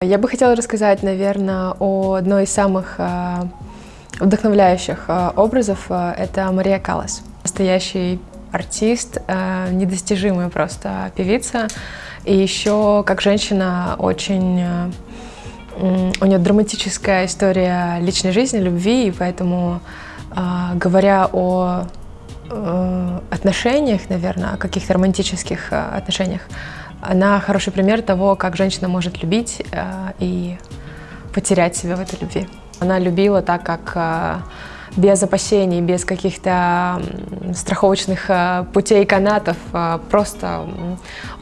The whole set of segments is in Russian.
Я бы хотела рассказать, наверное, о одной из самых э, вдохновляющих э, образов. Э, это Мария Калас. Настоящий артист, недостижимая просто певица. И еще, как женщина, очень... У нее драматическая история личной жизни, любви, и поэтому, говоря о отношениях, наверное, о каких-то романтических отношениях, она хороший пример того, как женщина может любить э, и потерять себя в этой любви. Она любила так, как э, без опасений, без каких-то страховочных э, путей канатов, э, просто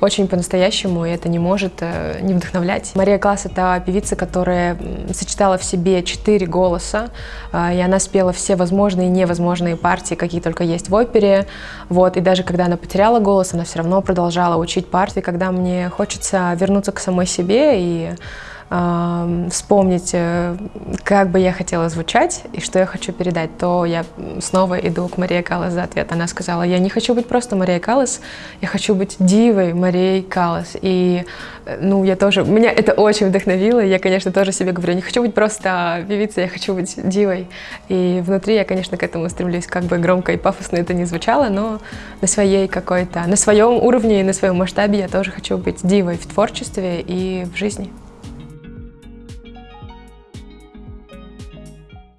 очень по-настоящему, и это не может э, не вдохновлять. Мария Класс — это певица, которая сочетала в себе четыре голоса, и она спела все возможные и невозможные партии, какие только есть в опере. Вот, и даже когда она потеряла голос, она все равно продолжала учить партии, когда мне хочется вернуться к самой себе и вспомнить, э, как бы я хотела звучать и что я хочу передать, то я снова иду к Марии Каллас за ответ. Она сказала, я не хочу быть просто Марией Каллас, я хочу быть дивой Марией Каллас. И э, ну, я тоже, меня это очень вдохновило, я, конечно, тоже себе говорю, не хочу быть просто певицей, я хочу быть дивой. И внутри я, конечно, к этому стремлюсь, как бы громко и пафосно это не звучало, но на своей какой-то, на своем уровне и на своем масштабе я тоже хочу быть дивой в творчестве и в жизни.